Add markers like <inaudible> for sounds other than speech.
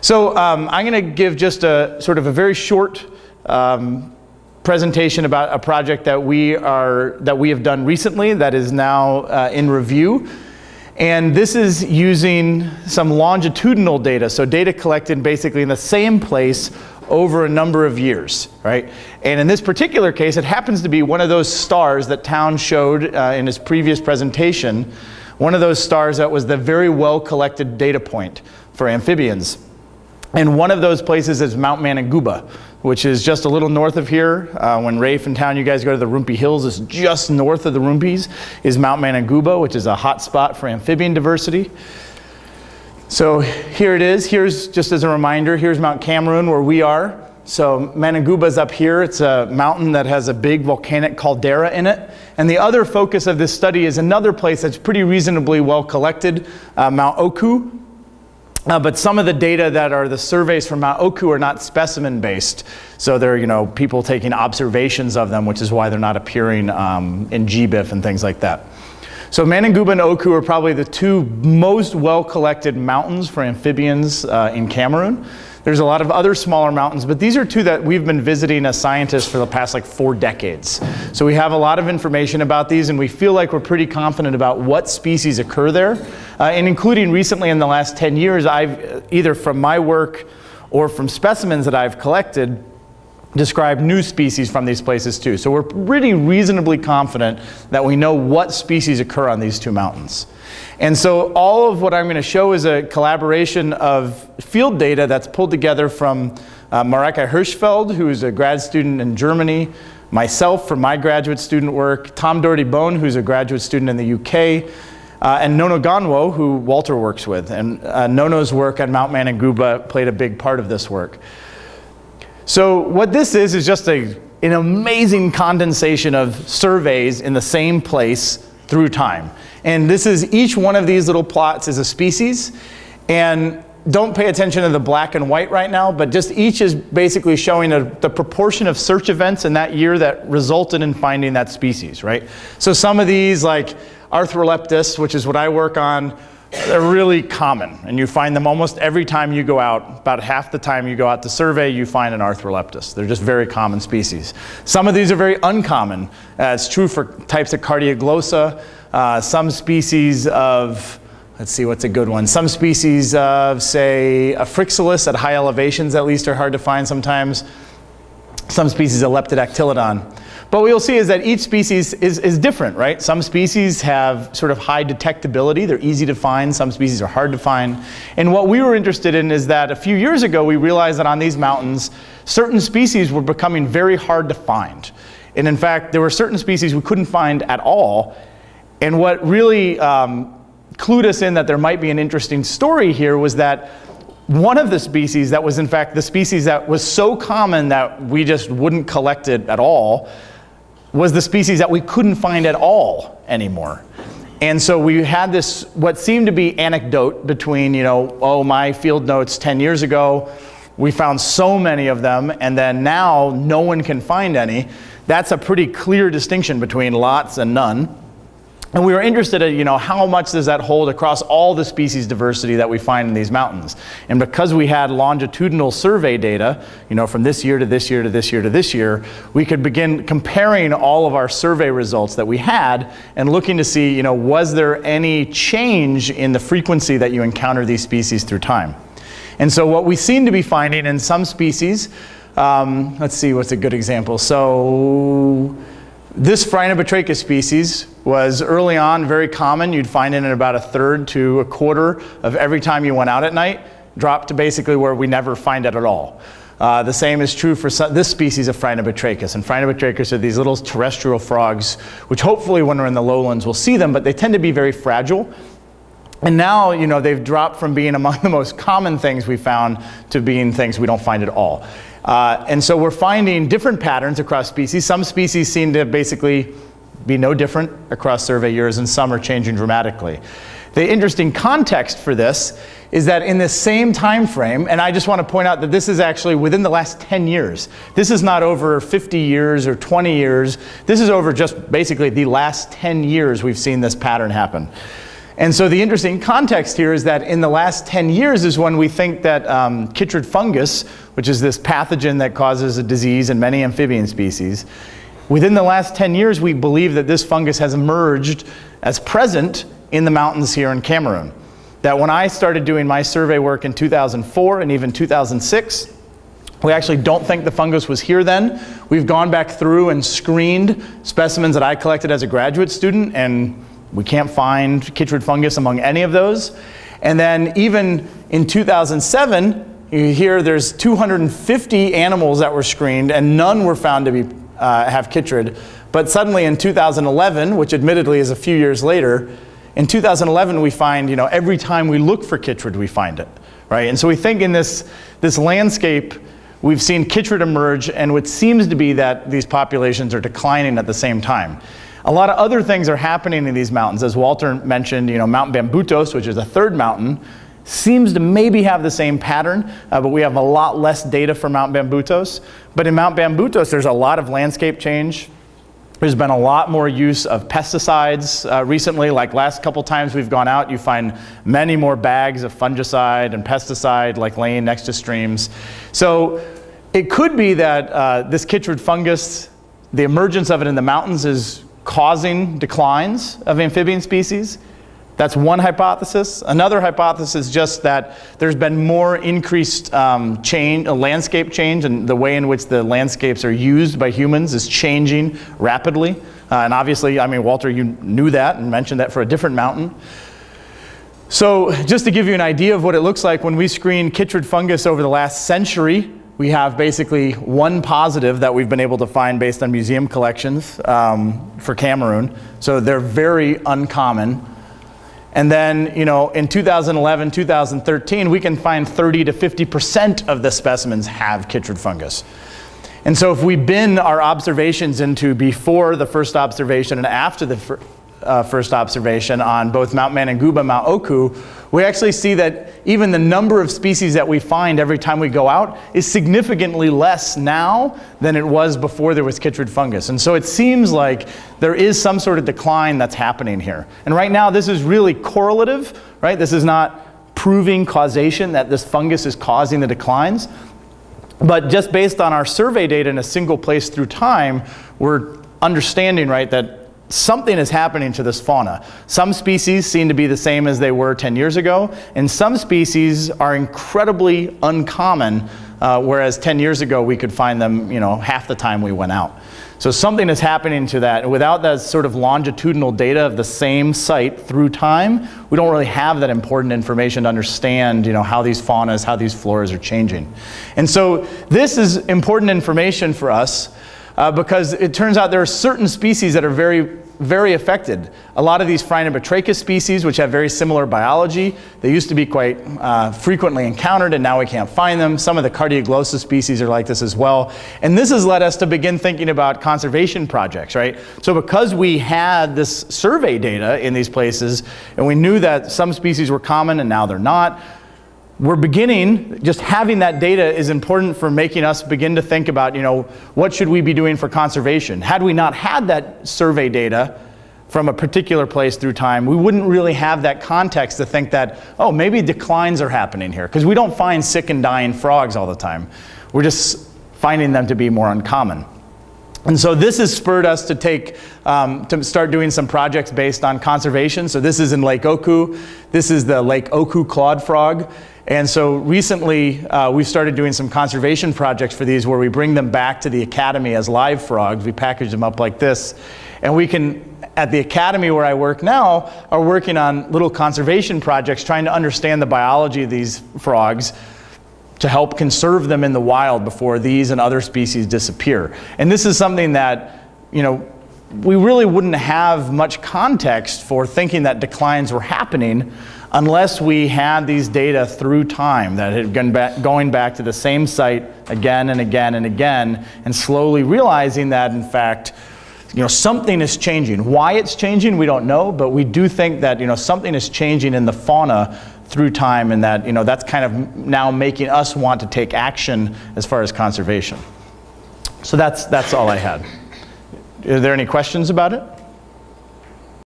So um, I'm going to give just a sort of a very short um, presentation about a project that we are that we have done recently that is now uh, in review. And this is using some longitudinal data, so data collected basically in the same place over a number of years, right? And in this particular case, it happens to be one of those stars that Town showed uh, in his previous presentation, one of those stars that was the very well collected data point for amphibians. And one of those places is Mount Manengouba, which is just a little north of here. Uh, when Rafe and Town, you guys go to the Rumpi Hills, it's just north of the Rumpies is Mount Manengouba, which is a hot spot for amphibian diversity. So here it is. Here's, just as a reminder, here's Mount Cameroon where we are. So Manengouba is up here. It's a mountain that has a big volcanic caldera in it. And the other focus of this study is another place that's pretty reasonably well collected, uh, Mount Oku, uh, but some of the data that are the surveys from Mount Oku are not specimen based. So they're you know, people taking observations of them, which is why they're not appearing um, in GBIF and things like that. So Manengouba and Oku are probably the two most well collected mountains for amphibians uh, in Cameroon. There's a lot of other smaller mountains, but these are two that we've been visiting as scientists for the past like four decades. So we have a lot of information about these and we feel like we're pretty confident about what species occur there. Uh, and including recently in the last 10 years, I've either from my work or from specimens that I've collected, describe new species from these places too. So we're pretty reasonably confident that we know what species occur on these two mountains. And so all of what I'm going to show is a collaboration of field data that's pulled together from uh, Mareike Hirschfeld, who's a grad student in Germany, myself from my graduate student work, Tom Doherty Bone, who's a graduate student in the UK, uh, and Nono Gonwouo, who Walter works with. And uh, Nono's work on Mount Manengouba played a big part of this work. So what this is, is just a, an amazing condensation of surveys in the same place through time. And this is, each one of these little plots is a species. And don't pay attention to the black and white right now, but just each is basically showing a, the proportion of search events in that year that resulted in finding that species, right? So some of these, like Arthroleptis, which is what I work on, they're really common, and you find them almost every time you go out. About half the time you go out to survey, you find an Arthroleptis. They're just very common species. Some of these are very uncommon. Uh, it's true for types of Cardioglossa, uh, some species of, let's see what's a good one, some species of, say, Afrixalus at high elevations at least are hard to find sometimes. Some species of Leptodactylodon. But what you'll see is that each species is, is different, right? Some species have sort of high detectability. They're easy to find. Some species are hard to find. And what we were interested in is that a few years ago, we realized that on these mountains, certain species were becoming very hard to find. And in fact, there were certain species we couldn't find at all. And what really um, clued us in that there might be an interesting story here was that one of the species that was in fact the species that was so common that we just wouldn't collect it at all was the species that we couldn't find at all anymore. And so we had this, what seemed to be anecdote between, you know, oh, my field notes 10 years ago, we found so many of them, and then now no one can find any. That's a pretty clear distinction between lots and none. And we were interested in, you know, how much does that hold across all the species diversity that we find in these mountains? And because we had longitudinal survey data, you know, from this year to this year to this year to this year, we could begin comparing all of our survey results that we had and looking to see, you know, was there any change in the frequency that you encounter these species through time? And so what we seem to be finding in some species, um, let's see, what's a good example? So this Phrynobatrachus species was early on very common. You'd find it in about a third to a quarter of every time you went out at night, dropped to basically where we never find it at all. Uh, the same is true for some, this species of Phrynobatrachus. And Phrynobatrachus are these little terrestrial frogs, which hopefully when we're in the lowlands we'll see them, but they tend to be very fragile. And now, you know, they've dropped from being among <laughs> the most common things we found to being things we don't find at all. Uh, and so we're finding different patterns across species. Some species seem to basically be no different across survey years and some are changing dramatically. The interesting context for this is that in the same time frame, and I just want to point out that this is actually within the last 10 years. This is not over 50 years or 20 years. This is over just basically the last 10 years we've seen this pattern happen. And so the interesting context here is that in the last 10 years is when we think that um, chytrid fungus, which is this pathogen that causes a disease in many amphibian species, within the last 10 years we believe that this fungus has emerged as present in the mountains here in Cameroon. That when I started doing my survey work in 2004 and even 2006, we actually don't think the fungus was here then. We've gone back through and screened specimens that I collected as a graduate student and we can't find chytrid fungus among any of those. And then even in 2007, you hear there's 250 animals that were screened and none were found to be, uh, have chytrid. But suddenly in 2011, which admittedly is a few years later, in 2011 we find, you know, every time we look for chytrid we find it, right? And so we think in this, this landscape we've seen chytrid emerge and what seems to be that these populations are declining at the same time. A lot of other things are happening in these mountains. As Walter mentioned, you know, Mount Bambutos, which is a third mountain, seems to maybe have the same pattern, uh, but we have a lot less data for Mount Bambutos. But in Mount Bambutos, there's a lot of landscape change. There's been a lot more use of pesticides uh, recently. Like last couple times we've gone out, you find many more bags of fungicide and pesticide like laying next to streams. So it could be that uh, this chytrid fungus, the emergence of it in the mountains is causing declines of amphibian species. That's one hypothesis. Another hypothesis is just that there's been more increased um, change, a landscape change, and the way in which the landscapes are used by humans is changing rapidly. Uh, and obviously, I mean, Walter, you knew that and mentioned that for a different mountain. So just to give you an idea of what it looks like when we screen chytrid fungus over the last century, we have basically one positive that we've been able to find based on museum collections um, for Cameroon. So they're very uncommon. And then, you know, in 2011, 2013, we can find 30 to 50% of the specimens have chytrid fungus. And so if we bin our observations into before the first observation and after the fir uh, first observation on both Mount Manengouba and Mount Oku, we actually see that even the number of species that we find every time we go out is significantly less now than it was before there was chytrid fungus. And so it seems like there is some sort of decline that's happening here. And right now this is really correlative, right? This is not proving causation that this fungus is causing the declines. But just based on our survey data in a single place through time, we're understanding, right, that something is happening to this fauna. Some species seem to be the same as they were 10 years ago, and some species are incredibly uncommon, uh, whereas 10 years ago we could find them you know, half the time we went out. So something is happening to that. Without that sort of longitudinal data of the same site through time, we don't really have that important information to understand you know, how these faunas, how these floras are changing. And so this is important information for us uh, because it turns out there are certain species that are very, very affected. A lot of these Phrynobatrachus species, which have very similar biology, they used to be quite uh, frequently encountered and now we can't find them. Some of the Cardioglossa species are like this as well. And this has led us to begin thinking about conservation projects, right? So because we had this survey data in these places and we knew that some species were common and now they're not, we're beginning, just having that data is important for making us begin to think about, you know, what should we be doing for conservation? Had we not had that survey data from a particular place through time, we wouldn't really have that context to think that, oh, maybe declines are happening here. Because we don't find sick and dying frogs all the time. We're just finding them to be more uncommon. And so this has spurred us to take, um, to start doing some projects based on conservation. So this is in Lake Oku. This is the Lake Oku clawed frog. And so recently uh, we've started doing some conservation projects for these where we bring them back to the academy as live frogs. We package them up like this. And we can, at the academy where I work now, are working on little conservation projects trying to understand the biology of these frogs to help conserve them in the wild before these and other species disappear. And this is something that, you know, we really wouldn't have much context for thinking that declines were happening unless we had these data through time that had been back, going back to the same site again and again and again and slowly realizing that in fact you know something is changing why it's changing we don't know but we do think that you know something is changing in the fauna through time and that you know that's kind of now making us want to take action as far as conservation. So that's that's all I had. Are there any questions about it